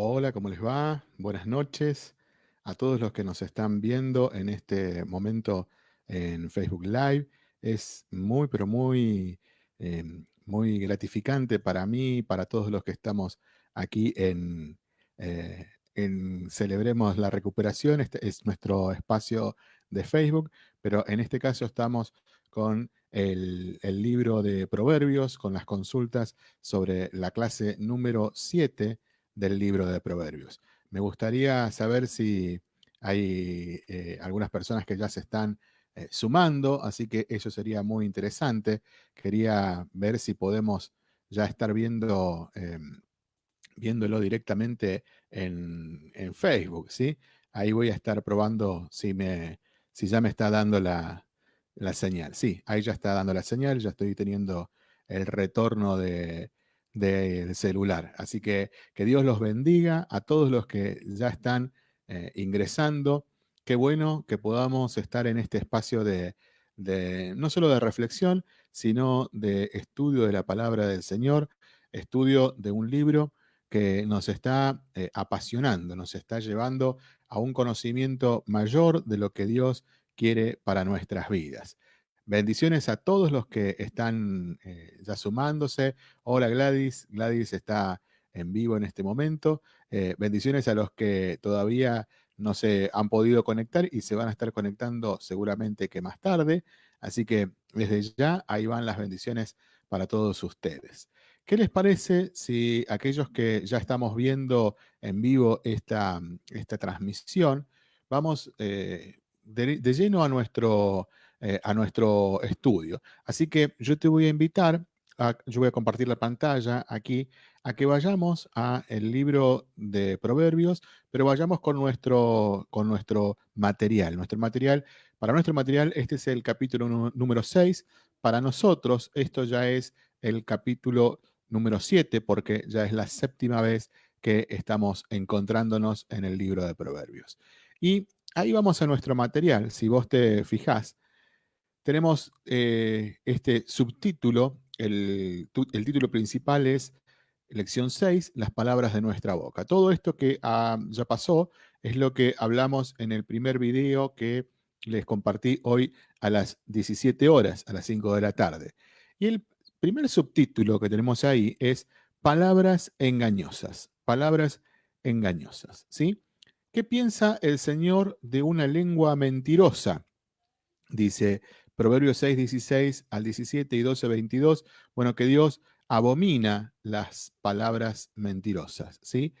Hola, ¿cómo les va? Buenas noches a todos los que nos están viendo en este momento en Facebook Live. Es muy, pero muy, em, muy gratificante para mí, para todos los que estamos aquí en, eh, en Celebremos la Recuperación. Este es nuestro espacio de Facebook, pero en este caso estamos con el, el libro de Proverbios, con las consultas sobre la clase número 7 del libro de Proverbios. Me gustaría saber si hay eh, algunas personas que ya se están eh, sumando, así que eso sería muy interesante. Quería ver si podemos ya estar viendo, em, viéndolo directamente en, en, Facebook, ¿sí? Ahí voy a estar probando si, me, si ya me está dando la, la señal. Sí, ahí ya está dando la señal, ya estoy teniendo el retorno de, del celular. Así que que Dios los bendiga a todos los que ya están eh, ingresando. Qué bueno que podamos estar en este espacio de, no solo de reflexión, sino de estudio de la palabra del Señor, estudio de un libro que nos está eh, apasionando, nos está llevando a un conocimiento mayor de lo que Dios quiere para nuestras vidas. Bendiciones a todos los que están eh, ya sumándose. Hola Gladys, Gladys está en vivo en este momento. Eh, bendiciones a los que todavía no se han podido conectar y se van a estar conectando seguramente que más tarde. Así que desde ya ahí van las bendiciones para todos ustedes. ¿Qué les parece si aquellos que ya estamos viendo en vivo esta, esta transmisión, vamos eh, de lleno a nuestro eh, a nuestro estudio. Así que yo te voy a invitar, yo voy a compartir la pantalla aquí, a que vayamos a el libro de Proverbios, pero vayamos con nuestro, con nuestro material. Nuestro material, para nuestro material, este es el capítulo número 6. Para nosotros, esto ya es el capítulo número 7, porque ya es la séptima vez que estamos encontrándonos en el libro de Proverbios. Y ahí vamos a nuestro material. Si vos te fijás, tenemos eh, este subtítulo, el, título principal es Lección 6, las palabras de nuestra boca. Todo esto que ah, ya pasó es lo que hablamos en el primer video que les compartí hoy a las 17 horas, a las 5 de la tarde. Y el primer subtítulo que tenemos ahí es palabras engañosas, palabras engañosas, ¿sí? ¿Qué piensa el Señor de una lengua mentirosa? Dice Proverbios 6, 16 al 17 y 12, 22, bueno, que Dios abomina las palabras mentirosas, ¿sí?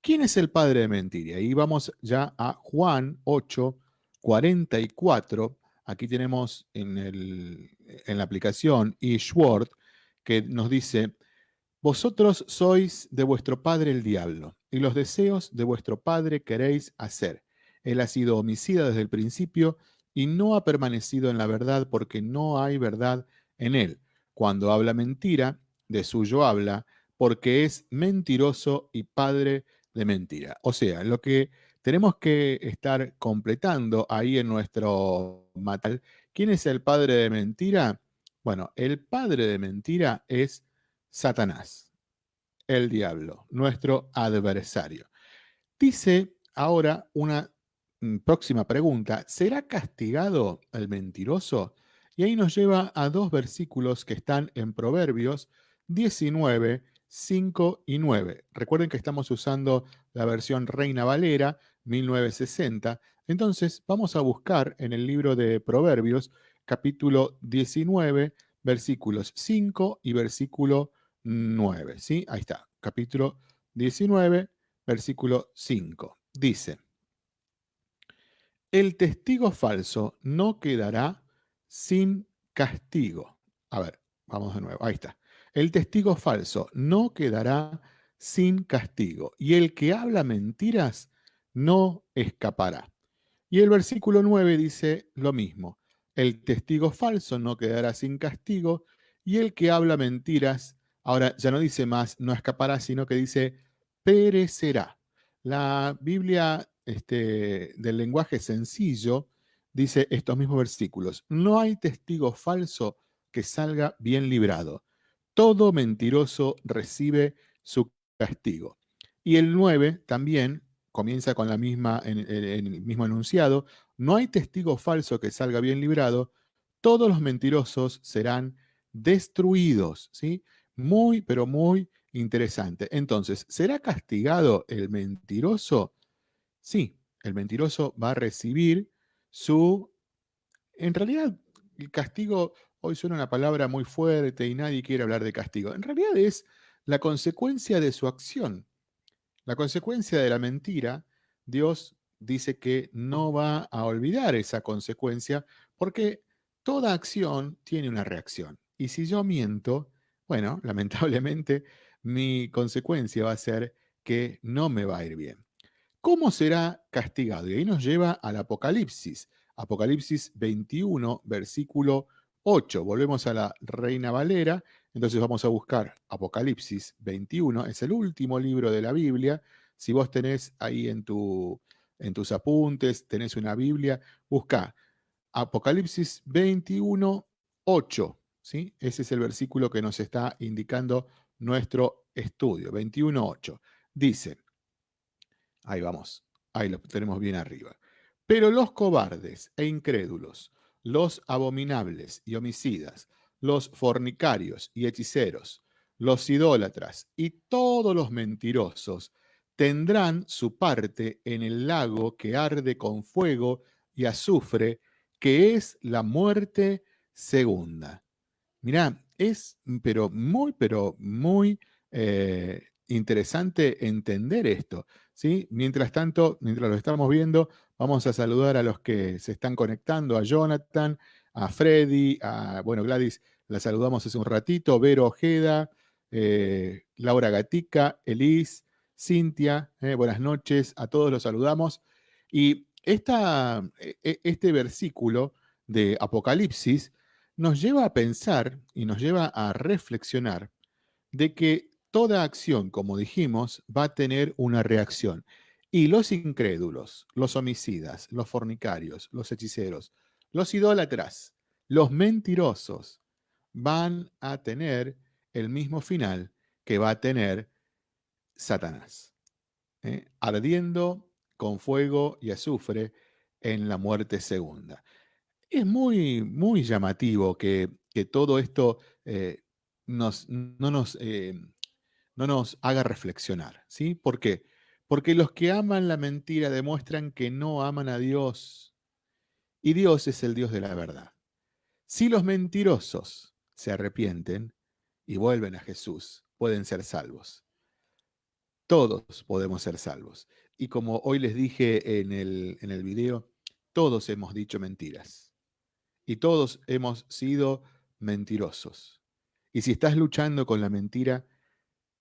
¿Quién es el padre de mentira? Y vamos ya a Juan 8, 44. Aquí tenemos en, el, en la aplicación eSword que nos dice, vosotros sois de vuestro padre el diablo, y los deseos de vuestro padre queréis hacer. Él ha sido homicida desde el principio y no ha permanecido en la verdad porque no hay verdad en él. Cuando habla mentira, de suyo habla, porque es mentiroso y padre de mentira. O sea, lo que tenemos que estar completando ahí en nuestro matal, ¿quién es el padre de mentira? Bueno, el padre de mentira es Satanás, el diablo, nuestro adversario. Dice ahora una próxima pregunta, ¿será castigado el mentiroso? Y ahí nos lleva a dos versículos que están en Proverbios 19, 5 y 9. Recuerden que estamos usando la versión Reina Valera 1960. Entonces vamos a buscar en el libro de Proverbios capítulo 19, versículos 5 y versículo 9. ¿sí? Ahí está, capítulo 19, versículo 5. Dice, el testigo falso no quedará sin castigo. A ver, vamos de nuevo, ahí está. El testigo falso no quedará sin castigo, y el que habla mentiras no escapará. Y el versículo 9 dice lo mismo. El testigo falso no quedará sin castigo, y el que habla mentiras, ahora ya no dice más, no escapará, sino que dice perecerá. La Biblia este, del lenguaje sencillo, dice estos mismos versículos, no hay testigo falso que salga bien librado. Todo mentiroso recibe su castigo. Y el 9 también comienza con la misma, el mismo enunciado, no hay testigo falso que salga bien librado, todos los mentirosos serán destruidos, ¿sí? Muy, pero muy interesante. Entonces, ¿será castigado el mentiroso? Sí, el mentiroso va a recibir su... En realidad, el castigo, hoy suena una palabra muy fuerte y nadie quiere hablar de castigo. En realidad es la consecuencia de su acción. La consecuencia de la mentira, Dios dice que no va a olvidar esa consecuencia porque toda acción tiene una reacción. Y si yo miento, bueno, lamentablemente mi consecuencia va a ser que no me va a ir bien. ¿Cómo será castigado? Y ahí nos lleva al Apocalipsis. Apocalipsis 21, versículo 8. Volvemos a la Reina Valera. Entonces vamos a buscar Apocalipsis 21. Es el último libro de la Biblia. Si vos tenés ahí en, tu, en tus apuntes, tenés una Biblia, busca Apocalipsis 21, 8. ¿sí? Ese es el versículo que nos está indicando nuestro estudio. 21, 8. Dice, ahí vamos, ahí lo tenemos bien arriba. Pero los cobardes e incrédulos, los abominables y homicidas, los fornicarios y hechiceros, los idólatras y todos los mentirosos tendrán su parte en el lago que arde con fuego y azufre, que es la muerte segunda. Mirá, es pero muy, pero muy eh, interesante entender esto. Mientras tanto, mientras lo estamos viendo, vamos a saludar a los que se están conectando, a Jonathan, a Freddy, a, bueno, Gladys, la saludamos hace un ratito, Vero Ojeda, eh, Laura Gatica, Elis, Cintia, eh, buenas noches, a todos los saludamos. Y esta, e, e, este versículo de Apocalipsis nos lleva a pensar y nos lleva a reflexionar de que toda acción, como dijimos, va a tener una reacción. Y los incrédulos, los homicidas, los fornicarios, los hechiceros, los idólatras, los mentirosos, van a tener el mismo final que va a tener Satanás, ¿eh? ardiendo con fuego y azufre en la muerte segunda. Es muy, muy llamativo que, todo esto eh, nos, no nos eh, no nos haga reflexionar. ¿sí? ¿Por qué? Porque los que aman la mentira demuestran que no aman a Dios. Y Dios es el Dios de la verdad. Si los mentirosos se arrepienten y vuelven a Jesús, pueden ser salvos. Todos podemos ser salvos. Y como hoy les dije en el, en el video, todos hemos dicho mentiras. Y todos hemos sido mentirosos. Y si estás luchando con la mentira,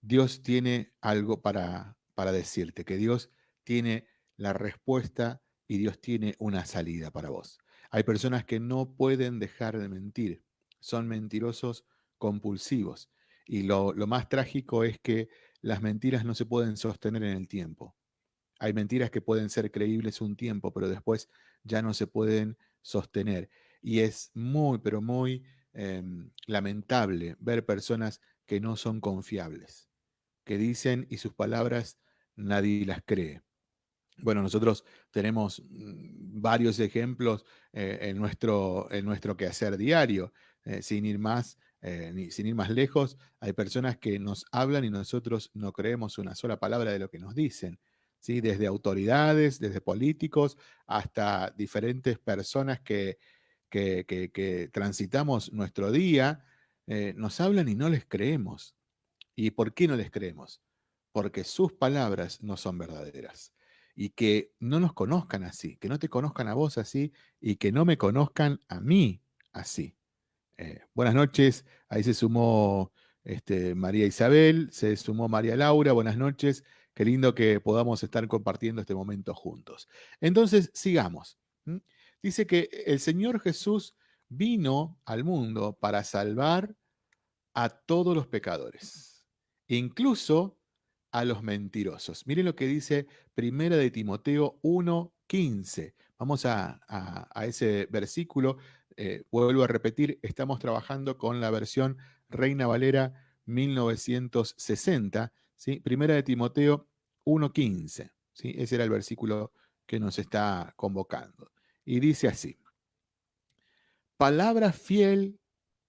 Dios tiene algo para, para decirte, que Dios tiene la respuesta y Dios tiene una salida para vos. Hay personas que no pueden dejar de mentir, son mentirosos compulsivos. Y lo, lo, más trágico es que las mentiras no se pueden sostener en el tiempo. Hay mentiras que pueden ser creíbles un tiempo, pero después ya no se pueden sostener. Y es muy, pero muy em, lamentable ver personas que no son confiables que dicen y sus palabras nadie las cree. Bueno, nosotros tenemos mm, varios ejemplos eh, en, nuestro, en nuestro quehacer diario. Eh, sin, ir más, eh, sin ir más lejos, hay personas que nos hablan y nosotros no creemos una sola palabra de lo que nos dicen. ¿sí? Desde autoridades, desde políticos, hasta diferentes personas que, que, que transitamos nuestro día, nos hablan y no les creemos. ¿Y por qué no les creemos? Porque sus palabras no son verdaderas. Y que no nos conozcan así, que no te conozcan a vos así y que no me conozcan a mí así. Eh, buenas noches, ahí se sumó este, María Isabel, se sumó María Laura, buenas noches, qué lindo que podamos estar compartiendo este momento juntos. Entonces, sigamos. Dice que el Señor Jesús vino al mundo para salvar a todos los pecadores incluso a los mentirosos. Miren lo que dice Primera de Timoteo 1.15. Vamos a, ese versículo. Eh, vuelvo a repetir, estamos trabajando con la versión Reina Valera 1960. ¿sí? Primera de Timoteo 1.15. ¿sí? Ese era el versículo que nos está convocando. Y dice así, palabra fiel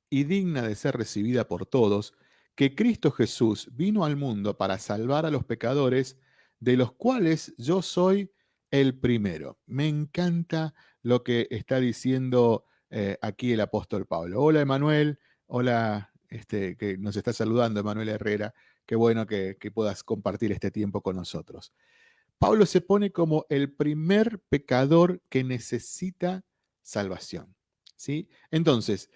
y digna de ser recibida por todos, que Cristo Jesús vino al mundo para salvar a los pecadores, de los cuales yo soy el primero. Me encanta lo que está diciendo eh, aquí el apóstol Pablo. Hola Emanuel, hola este, que nos está saludando Emanuel Herrera. Qué bueno que, que puedas compartir este tiempo con nosotros. Pablo se pone como el primer pecador que necesita salvación. ¿sí? Entonces,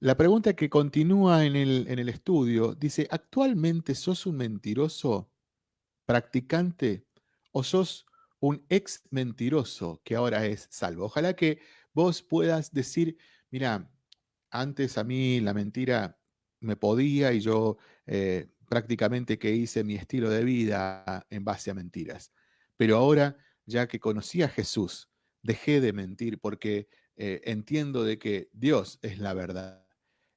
la pregunta que continúa en el, en el estudio dice, ¿actualmente sos un mentiroso practicante o sos un ex mentiroso que ahora es salvo? Ojalá que vos puedas decir, mira, antes a mí la mentira me podía y yo eh, prácticamente que hice mi estilo de vida en base a mentiras. Pero ahora, ya que conocí a Jesús, dejé de mentir porque eh, entiendo de que Dios es la verdad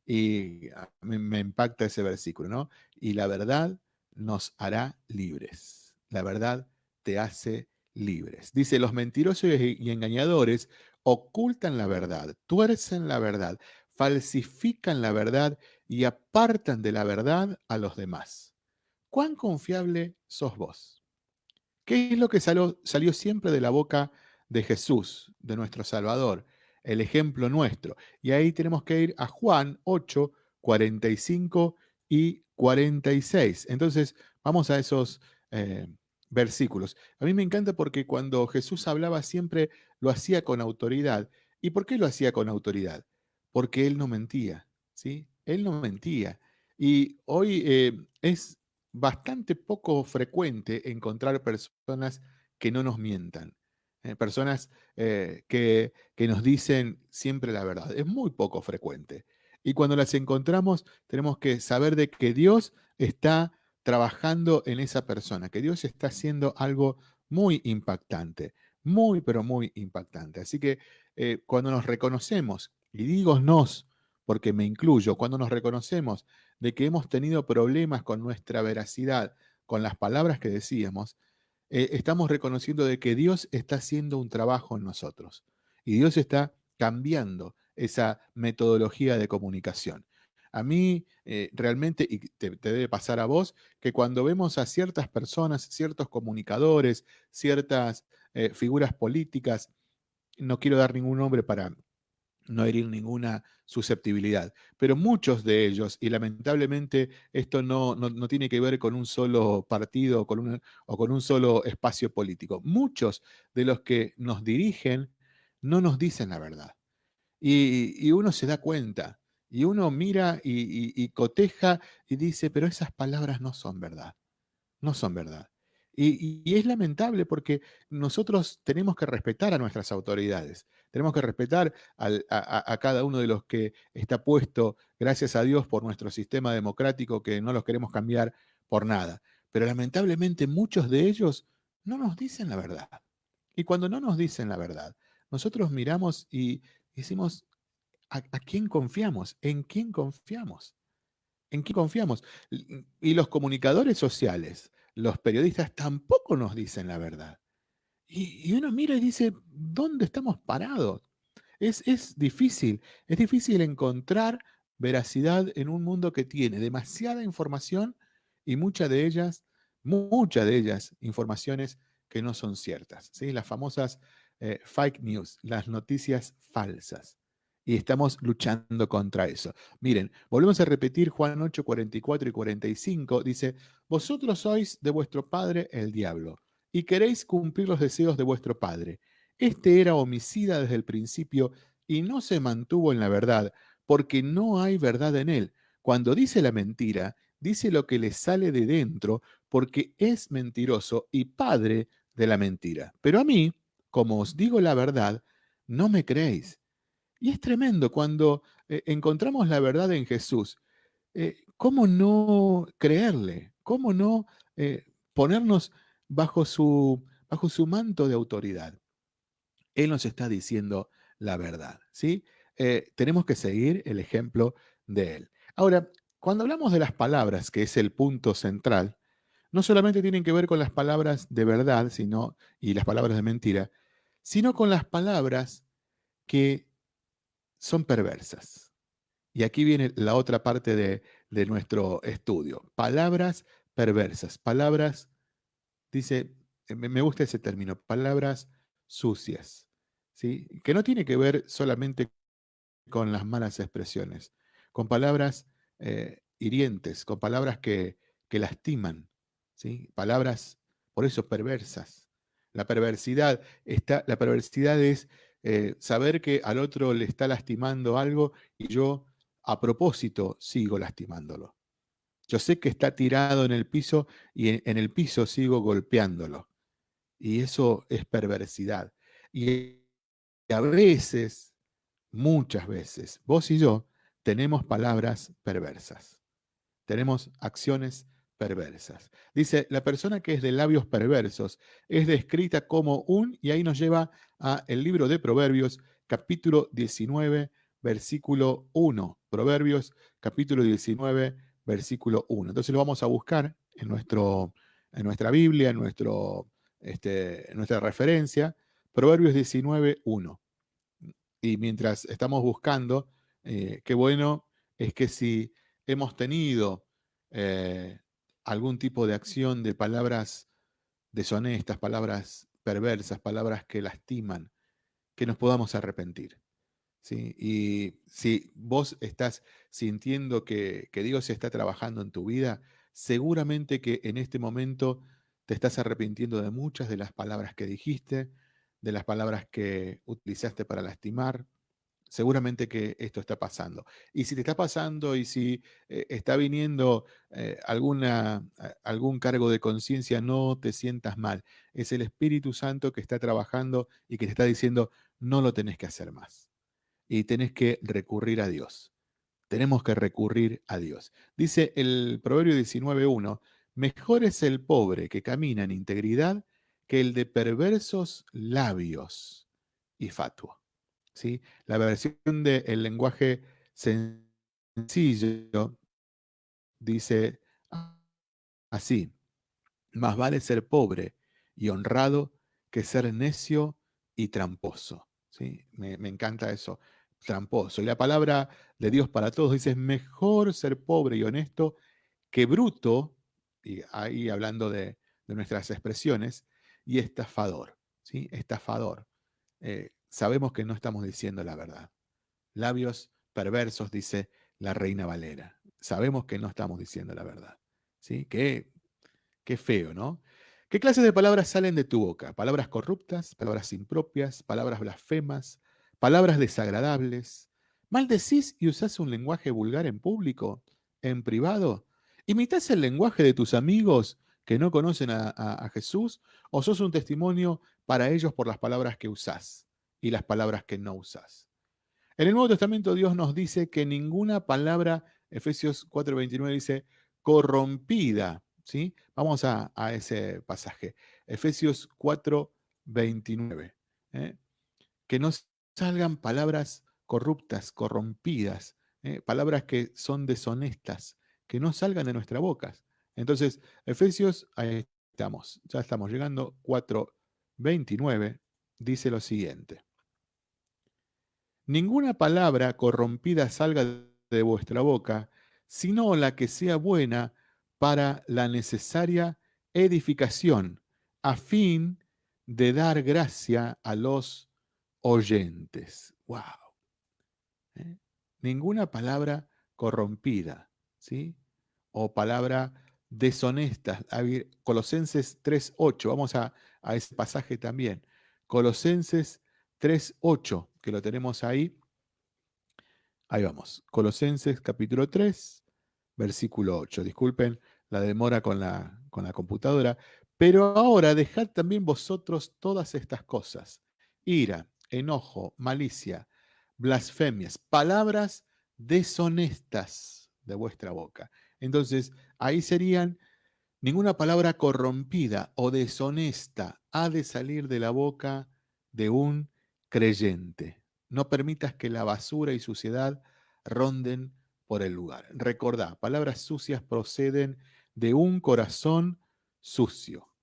y me, impacta ese versículo, ¿no? Y la verdad nos hará libres. La verdad te hace libres. Dice, los mentirosos y engañadores ocultan la verdad, tuercen la verdad, falsifican la verdad y apartan de la verdad a los demás. ¿Cuán confiable sos vos? ¿Qué es lo que salió siempre de la boca de Jesús, de nuestro Salvador? El ejemplo nuestro. Y ahí tenemos que ir a Juan 8, 45 y 46. Entonces, vamos a esos eh, versículos. A mí me encanta porque cuando Jesús hablaba siempre lo hacía con autoridad. ¿Y por qué lo hacía con autoridad? Porque Él no mentía, ¿sí? Él no mentía. Y hoy eh, es bastante poco frecuente encontrar personas que no nos mientan. Eh, personas eh, que, que nos dicen siempre la verdad. Es muy poco frecuente. Y cuando las encontramos, tenemos que saber de que Dios está trabajando en esa persona, que Dios está haciendo algo muy impactante, muy, pero muy impactante. Así que eh, cuando nos reconocemos, y digo nos, porque me incluyo, cuando nos reconocemos de que hemos tenido problemas con nuestra veracidad, con las palabras que decíamos, eh, estamos reconociendo de que Dios está haciendo un trabajo en nosotros y Dios está cambiando esa metodología de comunicación. A mí eh, realmente, y te, debe pasar a vos, que cuando vemos a ciertas personas, ciertos comunicadores, ciertas eh, figuras políticas, no quiero dar ningún nombre para no herir ninguna susceptibilidad. Pero muchos de ellos, y lamentablemente esto no, no, tiene que ver con un solo partido con o con un solo espacio político, muchos de los que nos dirigen no nos dicen la verdad. Y, uno se da cuenta, y uno mira y coteja y dice, pero esas palabras no son verdad, no son verdad. Y, es lamentable porque nosotros tenemos que respetar a nuestras autoridades, tenemos que respetar a, cada uno de los que está puesto, gracias a Dios, por nuestro sistema democrático, que no los queremos cambiar por nada. Pero lamentablemente muchos de ellos no nos dicen la verdad. Y cuando no nos dicen la verdad, nosotros miramos y decimos, ¿a, quién confiamos? ¿En quién confiamos? ¿En quién confiamos? Y los comunicadores sociales, los periodistas tampoco nos dicen la verdad. Y, uno mira y dice, ¿dónde estamos parados? Es, es difícil, es difícil encontrar veracidad en un mundo que tiene demasiada información y muchas de ellas, muchas de ellas, informaciones que no son ciertas. ¿sí? Las famosas eh, fake news, las noticias falsas y estamos luchando contra eso. Miren, volvemos a repetir Juan 8, 44 y 45. Dice, vosotros sois de vuestro padre el diablo y queréis cumplir los deseos de vuestro padre. Este era homicida desde el principio y no se mantuvo en la verdad, porque no hay verdad en él. Cuando dice la mentira, dice lo que le sale de dentro, porque es mentiroso y padre de la mentira. Pero a mí, como os digo la verdad, no me creéis. Y es tremendo cuando eh, encontramos la verdad en Jesús. Eh, ¿Cómo no creerle? ¿Cómo no eh, ponernos bajo su, bajo su manto de autoridad? Él nos está diciendo la verdad, ¿sí? tenemos que seguir el ejemplo de Él. Ahora, cuando hablamos de las palabras, que es el punto central, no solamente tienen que ver con las palabras de verdad sino, y las palabras de mentira, sino con las palabras que son perversas. Y aquí viene la otra parte de, de nuestro estudio. Palabras perversas, palabras, dice, me gusta ese término, palabras sucias, ¿sí? que no tiene que ver solamente con las malas expresiones, con palabras eh, hirientes, con palabras que, que lastiman, ¿sí? palabras, por eso, perversas. La perversidad, está, la perversidad es eh, saber que al otro le está lastimando algo y yo a propósito sigo lastimándolo. Yo sé que está tirado en el piso y en, el piso sigo golpeándolo. Y eso es perversidad. Y a veces, muchas veces, vos y yo tenemos palabras perversas. Tenemos acciones perversas. Dice, la persona que es de labios perversos es descrita como un, y ahí nos lleva a el libro de Proverbios, capítulo 19, versículo 1. Proverbios, capítulo 19, versículo 1. Entonces lo vamos a buscar en, nuestro, en nuestra Biblia, en, nuestro, este, nuestra referencia, Proverbios 19, 1. Y mientras estamos buscando, eh, qué bueno es que si hemos tenido eh, algún tipo de acción de palabras deshonestas, palabras perversas, palabras que lastiman, que nos podamos arrepentir. Y si vos estás sintiendo que, Dios está trabajando en tu vida, seguramente que en este momento te estás arrepintiendo de muchas de las palabras que dijiste, de las palabras que utilizaste para lastimar. Seguramente que esto está pasando. Y si te está pasando y si eh, está viniendo eh, alguna, algún cargo de conciencia, no te sientas mal. Es el Espíritu Santo que está trabajando y que te está diciendo, no lo tenés que hacer más y tenés que recurrir a Dios. Tenemos que recurrir a Dios. Dice el Proverbio 19.1, mejor es el pobre que camina en integridad que el de perversos labios y fatuo. ¿Sí? La versión del lenguaje sencillo dice así, más vale ser pobre y honrado que ser necio y tramposo. ¿Sí? Me, me encanta eso tramposo. Y la palabra de Dios para todos dice, mejor ser pobre y honesto que bruto, y ahí hablando de, nuestras expresiones, y estafador, ¿sí? Estafador. Eh, sabemos que no estamos diciendo la verdad. Labios perversos, dice la reina Valera. Sabemos que no estamos diciendo la verdad. ¿sí? Qué, qué feo, ¿no? ¿Qué clases de palabras salen de tu boca? Palabras corruptas, palabras impropias, palabras blasfemas, palabras desagradables, maldecís y usás un lenguaje vulgar en público, en privado, imitas el lenguaje de tus amigos que no conocen a, Jesús o sos un testimonio para ellos por las palabras que usás y las palabras que no usás. En el Nuevo Testamento Dios nos dice que ninguna palabra, Efesios 4:29 dice, corrompida, ¿sí? Vamos a, ese pasaje, Efesios 4:29, ¿eh? que no salgan palabras corruptas, corrompidas, ¿eh? palabras que son deshonestas, que no salgan de nuestra boca. Entonces, Efesios, ahí estamos, ya estamos llegando, 4.29, dice lo siguiente. Ninguna palabra corrompida salga de vuestra boca, sino la que sea buena para la necesaria edificación, a fin de dar gracia a los oyentes. ¡Wow! ¿Eh? Ninguna palabra corrompida, ¿sí? O palabra deshonesta. Colosenses 3.8, vamos a, a ese pasaje también. Colosenses 3.8, que lo tenemos ahí. Ahí vamos. Colosenses capítulo 3, versículo 8. Disculpen la demora con la, con la computadora. Pero ahora dejad también vosotros todas estas cosas. Ira, enojo, malicia, blasfemias, palabras deshonestas de vuestra boca. Entonces, ahí serían, ninguna palabra corrompida o deshonesta ha de salir de la boca de un creyente. No permitas que la basura y suciedad ronden por el lugar. Recordá, palabras sucias proceden de un corazón sucio.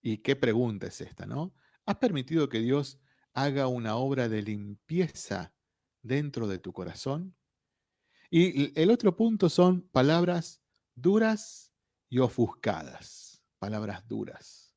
¿Y qué pregunta es esta, no? ¿Has permitido que Dios haga una obra de limpieza dentro de tu corazón? Y el otro punto son palabras duras y ofuscadas, palabras duras.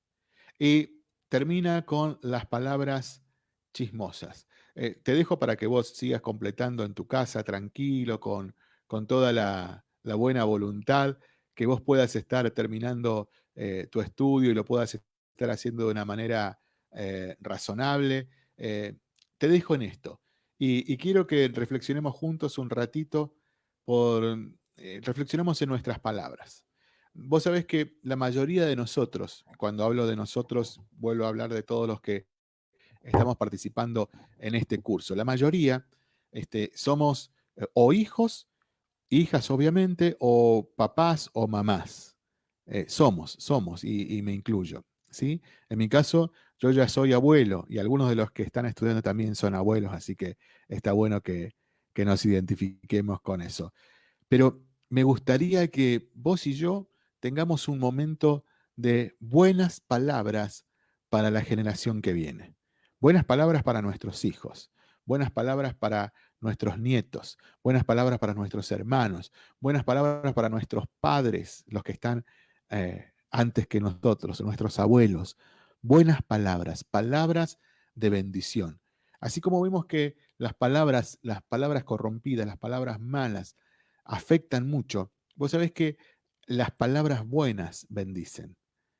Y termina con las palabras chismosas. Eh, te dejo para que vos sigas completando en tu casa tranquilo, con, con toda la, buena voluntad, que vos puedas estar terminando eh, tu estudio y lo puedas estar haciendo de una manera eh, razonable. te dejo en esto. Y, y, quiero que reflexionemos juntos un ratito por, reflexionemos en nuestras palabras. Vos sabés que la mayoría de nosotros, cuando hablo de nosotros, vuelvo a hablar de todos los que estamos participando en este curso. La mayoría este, somos eh, o hijos, hijas obviamente, o papás o mamás. Eh, somos, somos, y, me incluyo. ¿sí? En mi caso, yo ya soy abuelo y algunos de los que están estudiando también son abuelos, así que está bueno que, que nos identifiquemos con eso. Pero me gustaría que vos y yo tengamos un momento de buenas palabras para la generación que viene. Buenas palabras para nuestros hijos, buenas palabras para nuestros nietos, buenas palabras para nuestros hermanos, buenas palabras para nuestros padres, los que están eh, antes que nosotros, nuestros abuelos. Buenas palabras, palabras de bendición. Así como vimos que las palabras, las palabras corrompidas, las palabras malas afectan mucho, vos sabés que las palabras buenas bendicen.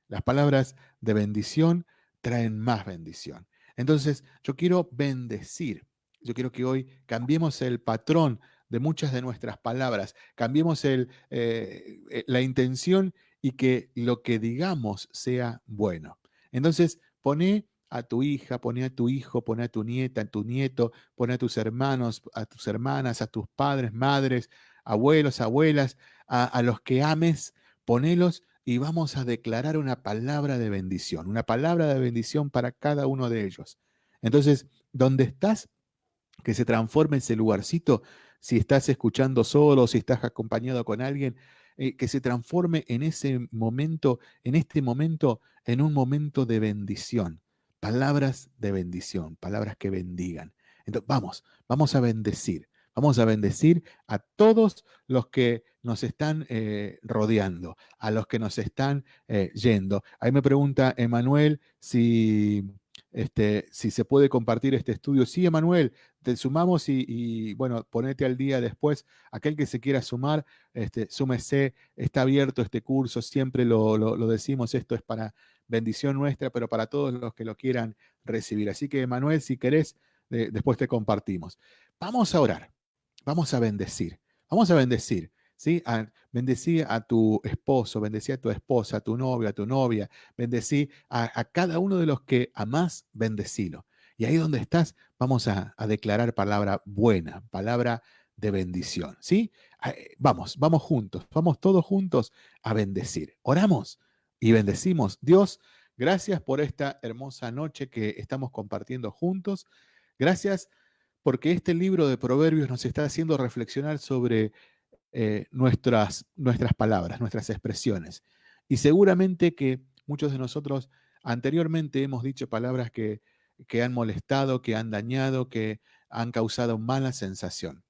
Las palabras de bendición traen más bendición. Entonces, yo quiero bendecir. Yo quiero que hoy cambiemos el patrón de muchas de nuestras palabras, cambiemos el, eh, eh, la intención y que lo que digamos sea bueno. Entonces, pone a tu hija, pone a tu hijo, pone a tu nieta, a tu nieto, pone a tus hermanos, a tus hermanas, a tus padres, madres, abuelos, abuelas, a, a los que ames, ponelos y vamos a declarar una palabra de bendición, una palabra de bendición para cada uno de ellos. Entonces, ¿dónde estás, que se transforme ese lugarcito, si estás escuchando solo, si estás acompañado con alguien, eh, que se transforme en ese momento, en este momento, en un momento de bendición. Palabras de bendición, palabras que bendigan. Entonces, vamos, vamos a bendecir. Vamos a bendecir a todos los que nos están eh, rodeando, a los que nos están eh, yendo. Ahí me pregunta Emanuel si, este, si se puede compartir este estudio. Sí, Emanuel, te sumamos y, bueno, ponete al día después. Aquel que se quiera sumar, este, súmese, está abierto este curso, siempre lo, decimos, esto es para bendición nuestra, pero para todos los que lo quieran recibir. Así que, Emanuel, si querés, después te compartimos. Vamos a orar. Vamos a bendecir. Vamos a bendecir. ¿sí? A, bendecí a tu esposo, bendecí a tu esposa, a tu novio, a tu novia, bendecí a, cada uno de los que amás, bendecilo. Y ahí donde estás, vamos a, declarar palabra buena, palabra de bendición, ¿sí? Eh, vamos, vamos juntos, vamos todos juntos a bendecir. Oramos y bendecimos. Dios, gracias por esta hermosa noche que estamos compartiendo juntos. Gracias porque este libro de Proverbios nos está haciendo reflexionar sobre eh, nuestras, nuestras palabras, nuestras expresiones. Y seguramente que muchos de nosotros anteriormente hemos dicho palabras que, que han molestado, que han dañado, que han causado mala sensación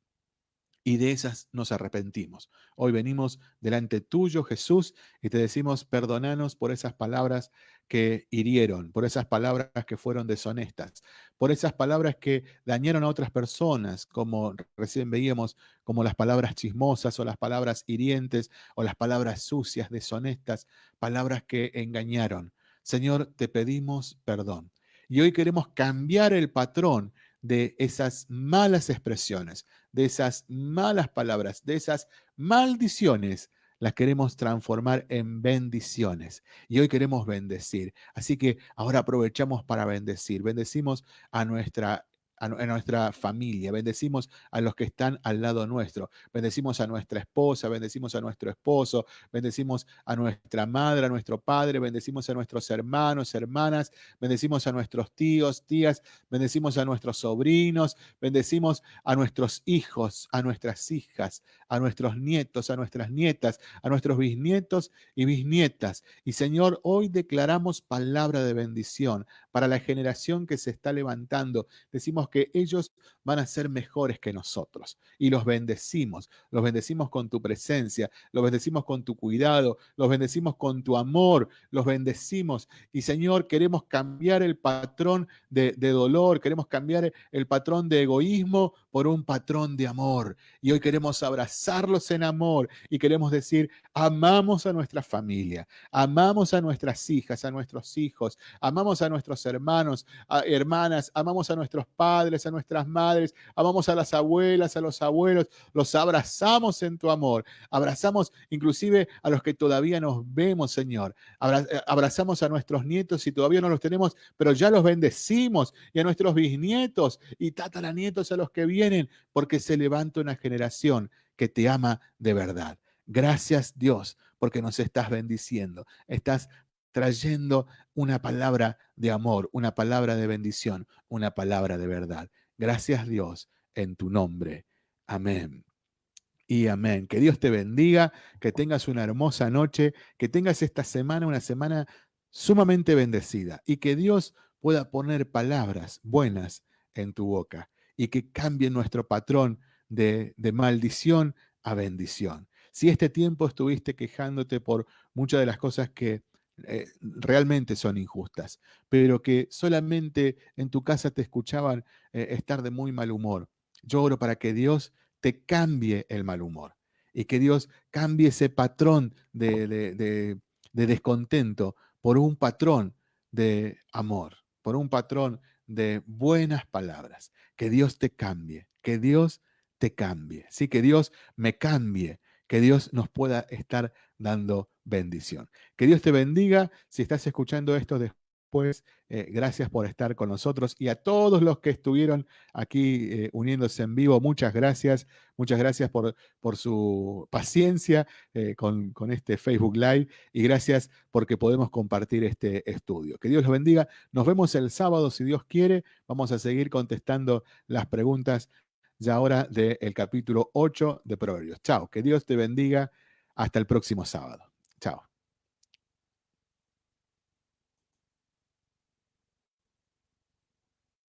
y de esas nos arrepentimos. Hoy venimos delante tuyo, Jesús, y te decimos, perdonanos por esas palabras que hirieron, por esas palabras que fueron deshonestas, por esas palabras que dañaron a otras personas, como recién veíamos, como las palabras chismosas o las palabras hirientes o las palabras sucias, deshonestas, palabras que engañaron. Señor, te pedimos perdón. Y hoy queremos cambiar el patrón de esas malas expresiones, de esas malas palabras, de esas maldiciones, las queremos transformar en bendiciones. Y hoy queremos bendecir. Así que ahora aprovechamos para bendecir. Bendecimos a nuestra a, nuestra familia, bendecimos a los que están al lado nuestro, bendecimos a nuestra esposa, bendecimos a nuestro esposo, bendecimos a nuestra madre, a nuestro padre, bendecimos a nuestros hermanos, hermanas, bendecimos a nuestros tíos, tías, bendecimos a nuestros sobrinos, bendecimos a nuestros hijos, a nuestras hijas, a nuestros nietos, a nuestras nietas, a nuestros bisnietos y bisnietas. Y Señor, hoy declaramos palabra de bendición para la generación que se está levantando. Decimos que ellos van a ser mejores que nosotros y los bendecimos. Los bendecimos con tu presencia, los bendecimos con tu cuidado, los bendecimos con tu amor, los bendecimos. Y Señor, queremos cambiar el patrón de, de dolor, queremos cambiar el patrón de egoísmo por un patrón de amor. Y hoy queremos abrazarlos en amor y queremos decir, amamos a nuestra familia, amamos a nuestras hijas, a nuestros hijos, amamos a nuestros hermanos, hermanas, amamos a nuestros padres, a nuestras madres, amamos a las abuelas, a los abuelos, los abrazamos en tu amor, abrazamos inclusive a los que todavía nos vemos, Señor, eh, abrazamos a nuestros nietos si todavía no los tenemos, pero ya los bendecimos y a nuestros bisnietos y tataranietos a los que vienen, porque se levanta una generación que te ama de verdad. Gracias Dios, porque nos estás bendiciendo. Estás trayendo una palabra de amor, una palabra de bendición, una palabra de verdad. Gracias Dios en tu nombre. Amén. Y amén. Que Dios te bendiga, que tengas una hermosa noche, que tengas esta semana una semana sumamente bendecida y que Dios pueda poner palabras buenas en tu boca y que cambie nuestro patrón de, de maldición a bendición. Si este tiempo estuviste quejándote por muchas de las cosas que eh, realmente son injustas, pero que solamente en tu casa te escuchaban eh, estar de muy mal humor. Yo oro para que Dios te cambie el mal humor y que Dios cambie ese patrón de, de descontento por un patrón de amor, por un patrón de buenas palabras. Que Dios te cambie, que Dios te cambie, sí, que Dios me cambie, que Dios nos pueda estar dando bendición. Que Dios te bendiga. Si estás escuchando esto después, eh, gracias por estar con nosotros y a todos los que estuvieron aquí eh, uniéndose en vivo, muchas gracias. Muchas gracias por, por su paciencia eh, con, con este Facebook Live y gracias porque podemos compartir este estudio. Que Dios los bendiga. Nos vemos el sábado, si Dios quiere. Vamos a seguir contestando las preguntas ya ahora del capítulo 8 de Proverbios. Chao, que Dios te bendiga. Hasta el próximo sábado. Chao.